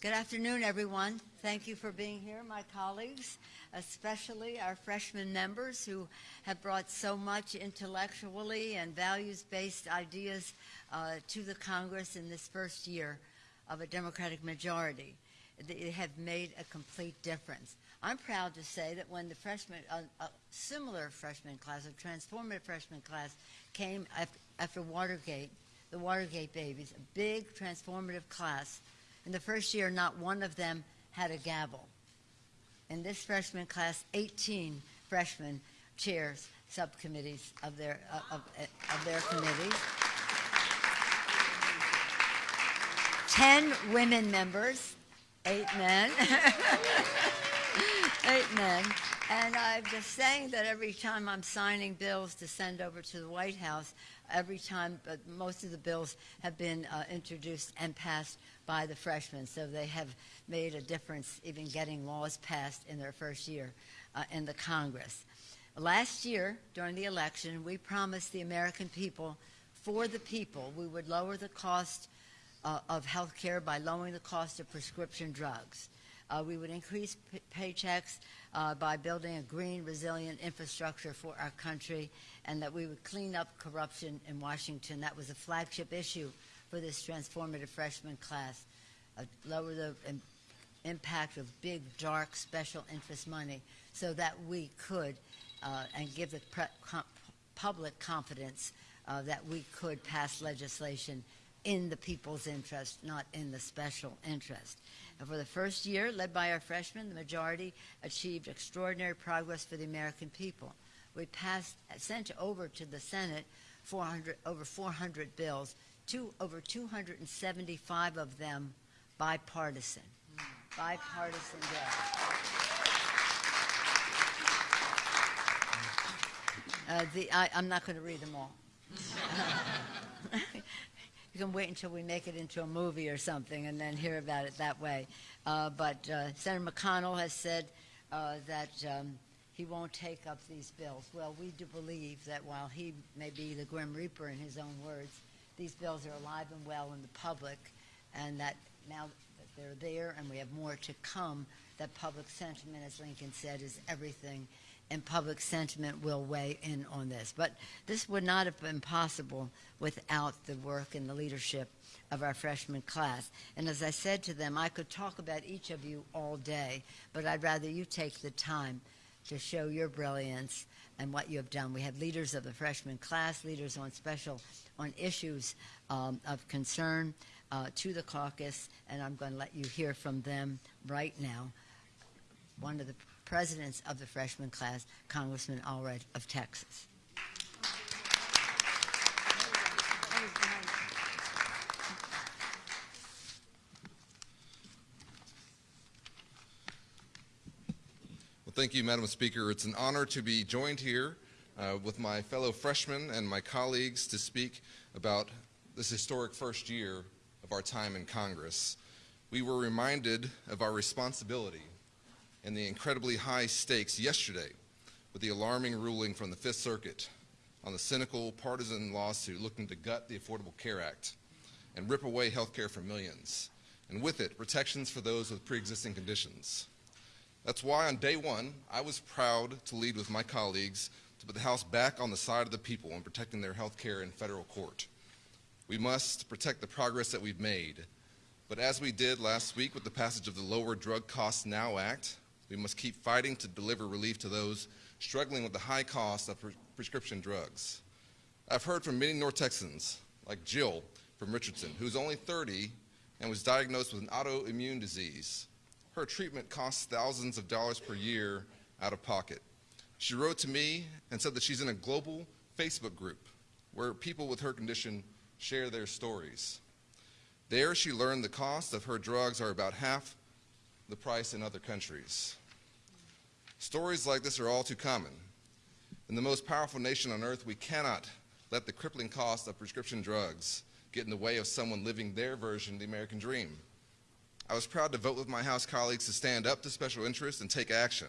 Good afternoon, everyone. Thank you for being here, my colleagues, especially our freshman members who have brought so much intellectually and values-based ideas uh, to the Congress in this first year of a Democratic majority. They have made a complete difference. I'm proud to say that when the freshman, a, a similar freshman class, a transformative freshman class, came after, after Watergate, the Watergate babies, a big transformative class, in the first year, not one of them had a gavel. In this freshman class, 18 freshmen chairs subcommittees of their, uh, of, of their committees. 10 women members, eight men. eight men. And I'm just saying that every time I'm signing bills to send over to the White House, every time, but most of the bills have been uh, introduced and passed by the freshmen, so they have made a difference even getting laws passed in their first year uh, in the Congress. Last year, during the election, we promised the American people, for the people, we would lower the cost uh, of health care by lowering the cost of prescription drugs. Uh, we would increase paychecks uh, by building a green, resilient infrastructure for our country, and that we would clean up corruption in Washington. That was a flagship issue for this transformative freshman class, uh, lower the Im impact of big, dark, special interest money so that we could, uh, and give the com public confidence uh, that we could pass legislation in the people's interest, not in the special interest. And for the first year, led by our freshmen, the majority achieved extraordinary progress for the American people. We passed, sent over to the Senate 400, over 400 bills two, over 275 of them bipartisan. Bipartisan bills. Uh, the, I, am not going to read them all. you can wait until we make it into a movie or something and then hear about it that way. Uh, but uh, Senator McConnell has said uh, that um, he won't take up these bills. Well, we do believe that while he may be the Grim Reaper in his own words, these bills are alive and well in the public, and that now that they're there and we have more to come, that public sentiment, as Lincoln said, is everything, and public sentiment will weigh in on this. But this would not have been possible without the work and the leadership of our freshman class. And as I said to them, I could talk about each of you all day, but I'd rather you take the time to show your brilliance and what you have done. We have leaders of the freshman class, leaders on special on issues um, of concern uh, to the caucus, and I'm going to let you hear from them right now. One of the presidents of the freshman class, Congressman Allred of Texas. Well, thank you, Madam Speaker. It's an honor to be joined here uh, with my fellow freshmen and my colleagues to speak about this historic first year of our time in Congress. We were reminded of our responsibility and the incredibly high stakes yesterday with the alarming ruling from the Fifth Circuit on the cynical partisan lawsuit looking to gut the Affordable Care Act and rip away health care for millions, and with it, protections for those with pre-existing conditions. That's why on day one, I was proud to lead with my colleagues to put the House back on the side of the people in protecting their health care in federal court. We must protect the progress that we've made. But as we did last week with the passage of the Lower Drug Costs Now Act, we must keep fighting to deliver relief to those struggling with the high cost of pre prescription drugs. I've heard from many North Texans, like Jill from Richardson, who's only 30 and was diagnosed with an autoimmune disease. Her treatment costs thousands of dollars per year out of pocket. She wrote to me and said that she's in a global Facebook group where people with her condition share their stories. There she learned the cost of her drugs are about half the price in other countries. Stories like this are all too common. In the most powerful nation on earth, we cannot let the crippling cost of prescription drugs get in the way of someone living their version of the American dream. I was proud to vote with my House colleagues to stand up to special interests and take action.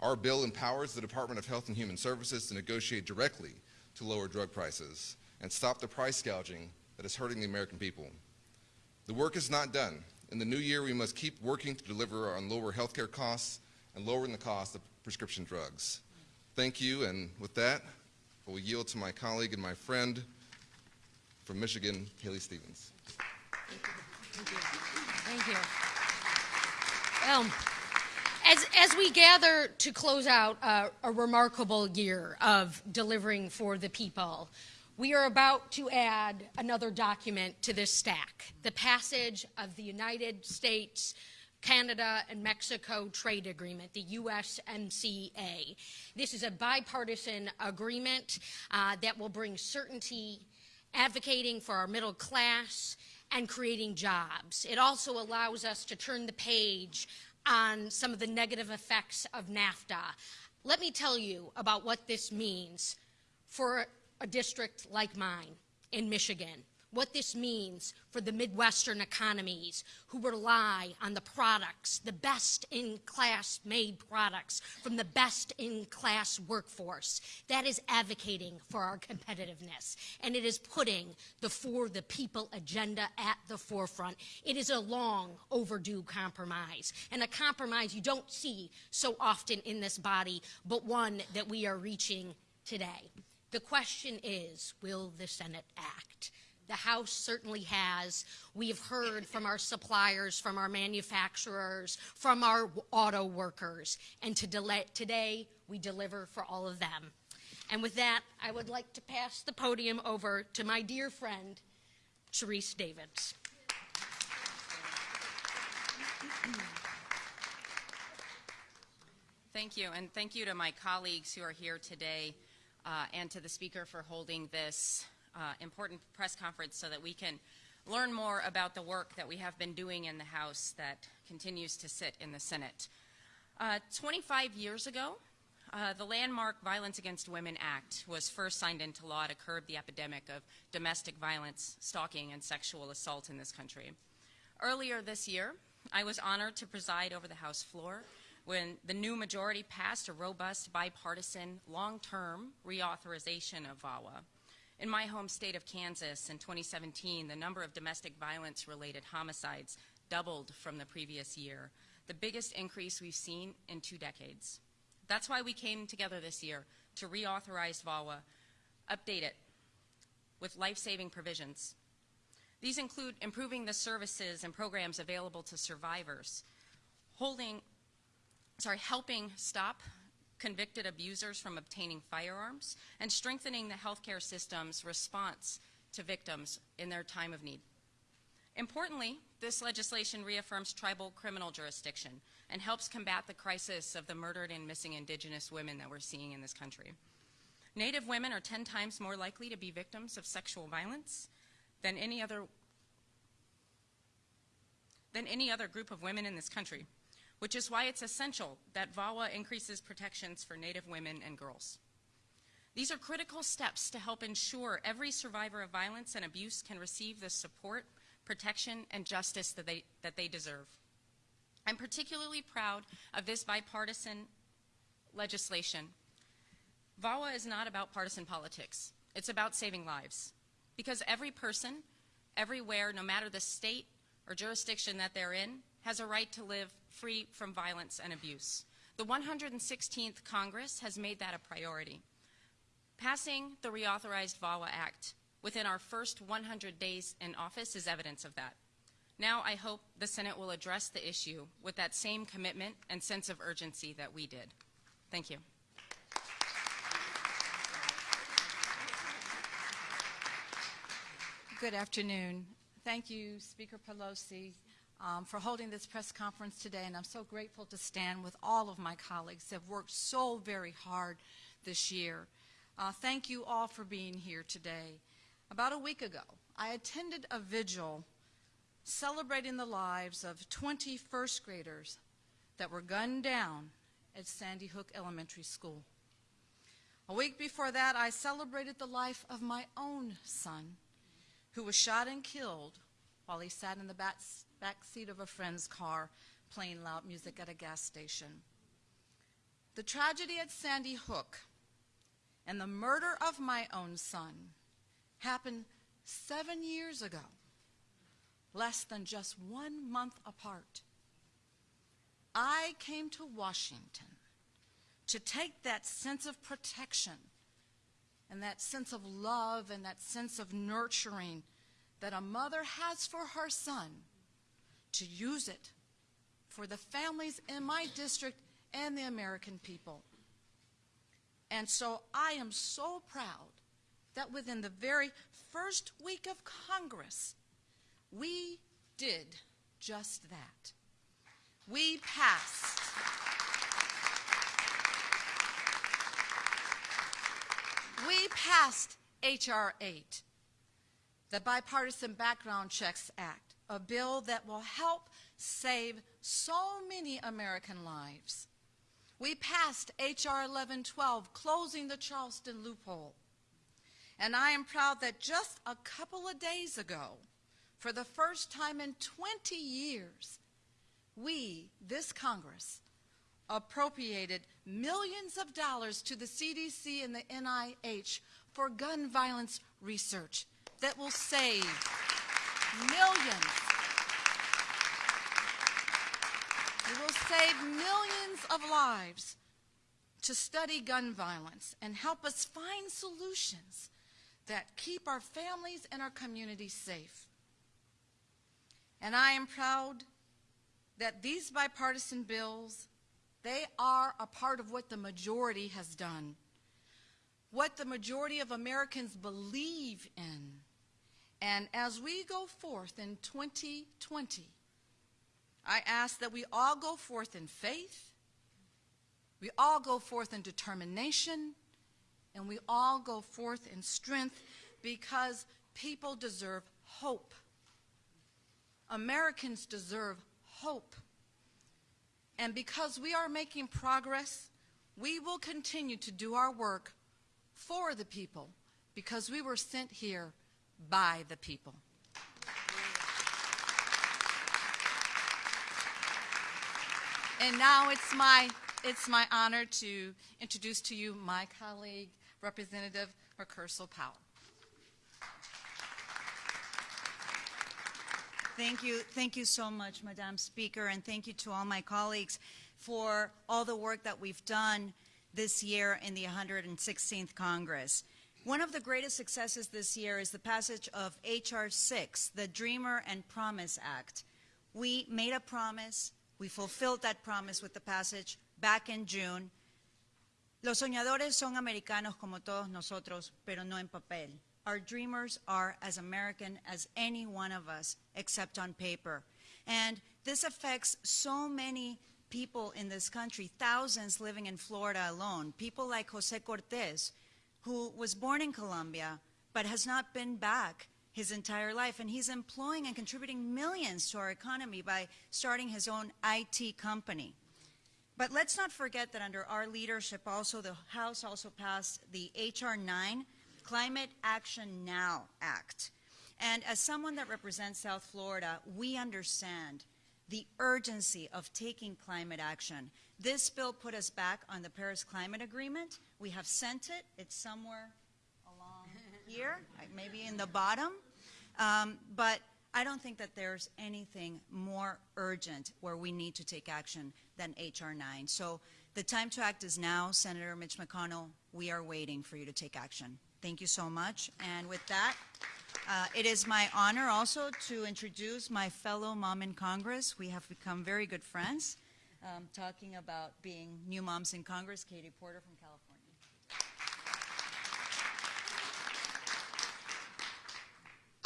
Our bill empowers the Department of Health and Human Services to negotiate directly to lower drug prices and stop the price gouging that is hurting the American people. The work is not done. In the new year, we must keep working to deliver on lower healthcare costs and lowering the cost of prescription drugs. Thank you, and with that, I will yield to my colleague and my friend from Michigan, Haley Stevens. Thank you. Thank you. Well, as, as we gather to close out uh, a remarkable year of delivering for the people, we are about to add another document to this stack the passage of the United States. Canada and Mexico Trade Agreement, the USMCA. This is a bipartisan agreement uh, that will bring certainty, advocating for our middle class, and creating jobs. It also allows us to turn the page on some of the negative effects of NAFTA. Let me tell you about what this means for a district like mine in Michigan what this means for the Midwestern economies who rely on the products, the best in class made products from the best in class workforce. That is advocating for our competitiveness. And it is putting the for the people agenda at the forefront. It is a long overdue compromise, and a compromise you don't see so often in this body, but one that we are reaching today. The question is, will the Senate act? The House certainly has. We've heard from our suppliers, from our manufacturers, from our auto workers. And to delay, today, we deliver for all of them. And with that, I would like to pass the podium over to my dear friend, Sharice Davids. Thank you, and thank you to my colleagues who are here today uh, and to the speaker for holding this uh, important press conference so that we can learn more about the work that we have been doing in the House that continues to sit in the Senate. Uh, 25 years ago, uh, the landmark Violence Against Women Act was first signed into law to curb the epidemic of domestic violence, stalking, and sexual assault in this country. Earlier this year, I was honored to preside over the House floor when the new majority passed a robust, bipartisan, long-term reauthorization of VAWA. In my home state of Kansas in 2017, the number of domestic violence related homicides doubled from the previous year, the biggest increase we've seen in two decades. That's why we came together this year to reauthorize VAWA, update it with life-saving provisions. These include improving the services and programs available to survivors, holding, sorry, helping stop convicted abusers from obtaining firearms, and strengthening the healthcare system's response to victims in their time of need. Importantly, this legislation reaffirms tribal criminal jurisdiction and helps combat the crisis of the murdered and missing indigenous women that we're seeing in this country. Native women are 10 times more likely to be victims of sexual violence than any other than any other group of women in this country which is why it's essential that VAWA increases protections for Native women and girls. These are critical steps to help ensure every survivor of violence and abuse can receive the support, protection, and justice that they, that they deserve. I'm particularly proud of this bipartisan legislation. VAWA is not about partisan politics. It's about saving lives. Because every person, everywhere, no matter the state or jurisdiction that they're in, has a right to live free from violence and abuse. The 116th Congress has made that a priority. Passing the reauthorized VAWA Act within our first 100 days in office is evidence of that. Now I hope the Senate will address the issue with that same commitment and sense of urgency that we did. Thank you. Good afternoon. Thank you, Speaker Pelosi, um, for holding this press conference today, and I'm so grateful to stand with all of my colleagues who have worked so very hard this year. Uh, thank you all for being here today. About a week ago, I attended a vigil celebrating the lives of 20 first graders that were gunned down at Sandy Hook Elementary School. A week before that, I celebrated the life of my own son, who was shot and killed while he sat in the back back seat of a friend's car playing loud music at a gas station. The tragedy at Sandy Hook and the murder of my own son happened seven years ago, less than just one month apart. I came to Washington to take that sense of protection and that sense of love and that sense of nurturing that a mother has for her son to use it for the families in my district and the American people. And so I am so proud that within the very first week of Congress, we did just that. We passed. We passed H.R. 8, the Bipartisan Background Checks Act, a bill that will help save so many American lives. We passed H.R. 1112, closing the Charleston loophole. And I am proud that just a couple of days ago, for the first time in 20 years, we, this Congress, appropriated millions of dollars to the CDC and the NIH for gun violence research that will save millions. It will save millions of lives to study gun violence and help us find solutions that keep our families and our communities safe. And I am proud that these bipartisan bills, they are a part of what the majority has done, what the majority of Americans believe in. And as we go forth in 2020, I ask that we all go forth in faith, we all go forth in determination, and we all go forth in strength because people deserve hope. Americans deserve hope. And because we are making progress, we will continue to do our work for the people because we were sent here by the people. And now it's my, it's my honor to introduce to you my colleague, Representative Mucarsel-Powell. Thank you. Thank you so much, Madam Speaker, and thank you to all my colleagues for all the work that we've done this year in the 116th Congress. One of the greatest successes this year is the passage of H.R. 6, the Dreamer and Promise Act. We made a promise, we fulfilled that promise with the passage back in June. Los soñadores son americanos como todos nosotros, pero no en papel. Our dreamers are as American as any one of us, except on paper. And this affects so many people in this country, thousands living in Florida alone. People like Jose Cortez, who was born in Colombia, but has not been back his entire life. And he's employing and contributing millions to our economy by starting his own IT company. But let's not forget that under our leadership also, the House also passed the H.R. 9, Climate Action Now Act. And as someone that represents South Florida, we understand the urgency of taking climate action. This bill put us back on the Paris Climate Agreement. We have sent it. It's somewhere along here, maybe in the bottom. Um, but I don't think that there's anything more urgent where we need to take action than H.R. 9. So the time to act is now. Senator Mitch McConnell, we are waiting for you to take action. Thank you so much. And with that, uh, it is my honor also to introduce my fellow mom in Congress. We have become very good friends, um, talking about being new moms in Congress, Katie Porter from California.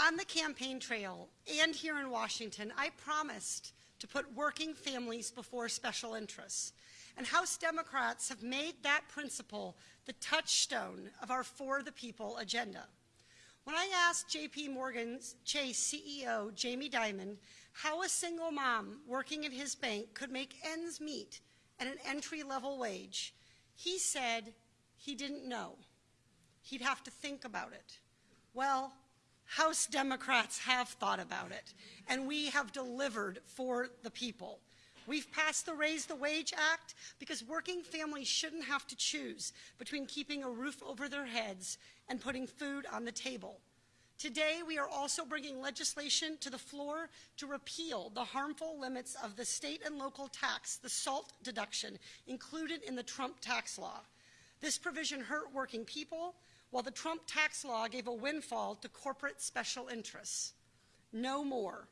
On the campaign trail and here in Washington, I promised to put working families before special interests. And House Democrats have made that principle the touchstone of our For the People agenda. When I asked JP Morgan's Chase CEO Jamie Dimon how a single mom working at his bank could make ends meet at an entry-level wage, he said he didn't know. He'd have to think about it. Well, House Democrats have thought about it, and we have delivered for the people. We've passed the Raise the Wage Act because working families shouldn't have to choose between keeping a roof over their heads and putting food on the table. Today, we are also bringing legislation to the floor to repeal the harmful limits of the state and local tax, the SALT deduction, included in the Trump tax law. This provision hurt working people, while the Trump tax law gave a windfall to corporate special interests. No more.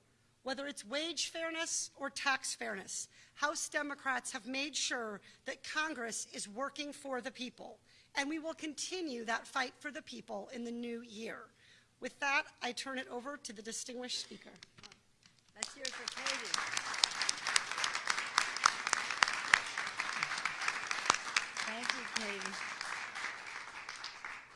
Whether it's wage fairness or tax fairness, House Democrats have made sure that Congress is working for the people, and we will continue that fight for the people in the new year. With that, I turn it over to the distinguished speaker. Let's hear it for Katie. Thank you, Katie.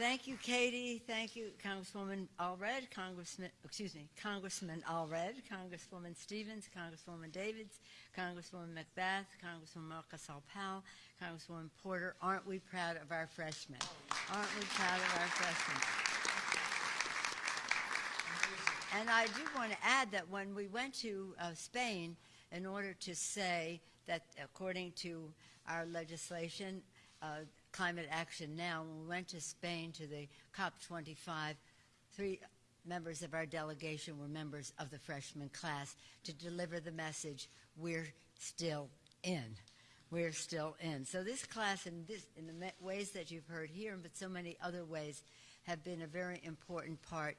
Thank you, Katie. Thank you, Congresswoman Allred, Congressman, excuse me, Congressman Allred, Congresswoman Stevens, Congresswoman Davids, Congresswoman McBath, Congresswoman Mucarsel-Powell, Congresswoman Porter. Aren't we proud of our freshmen? Aren't we proud of our freshmen? And I do want to add that when we went to uh, Spain, in order to say that according to our legislation, uh, Climate Action Now, when we went to Spain to the COP25, three members of our delegation were members of the freshman class to deliver the message, we're still in. We're still in. So this class, in, this, in the ways that you've heard here, but so many other ways, have been a very important part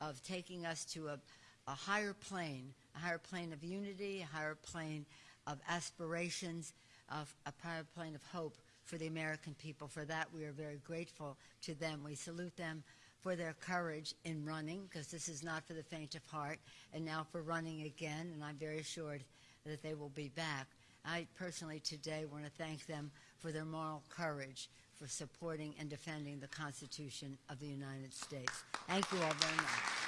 of taking us to a, a higher plane, a higher plane of unity, a higher plane of aspirations, of a higher plane of hope for the American people. For that, we are very grateful to them. We salute them for their courage in running, because this is not for the faint of heart, and now for running again, and I'm very assured that they will be back. I personally today want to thank them for their moral courage for supporting and defending the Constitution of the United States. Thank you all very much.